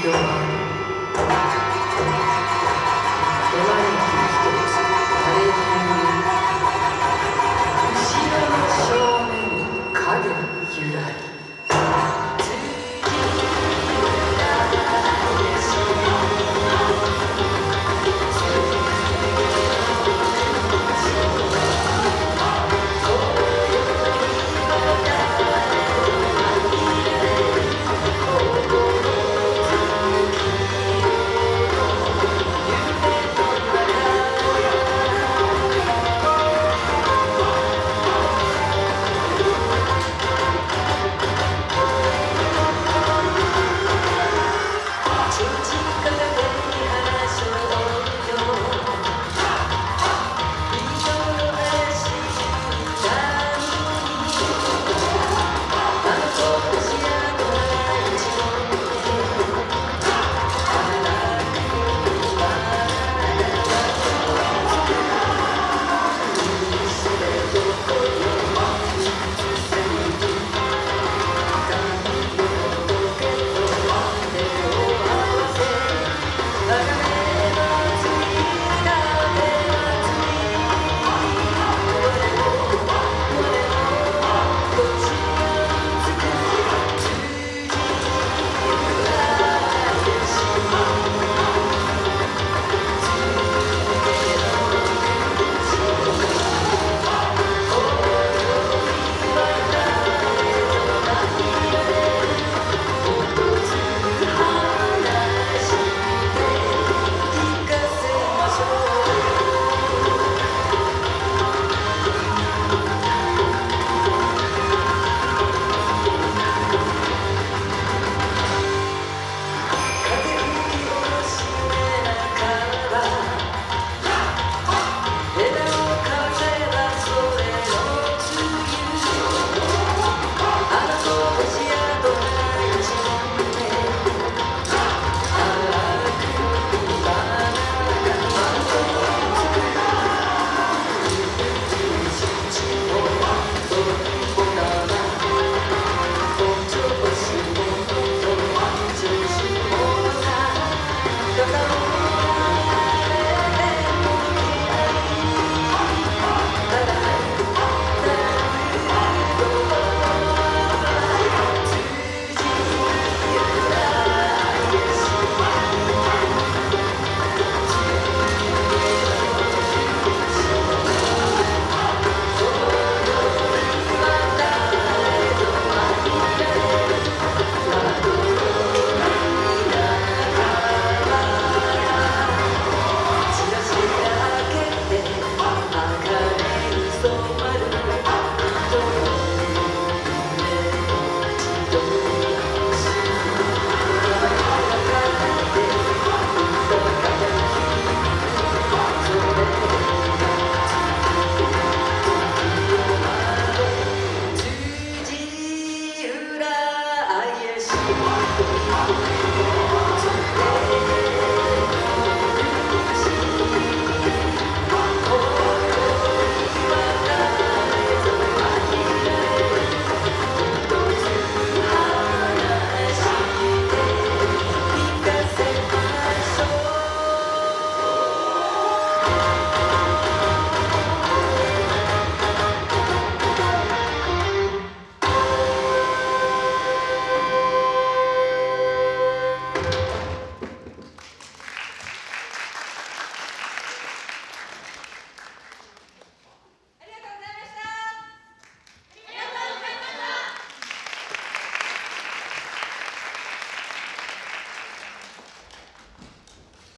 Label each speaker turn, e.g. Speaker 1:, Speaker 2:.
Speaker 1: 기도와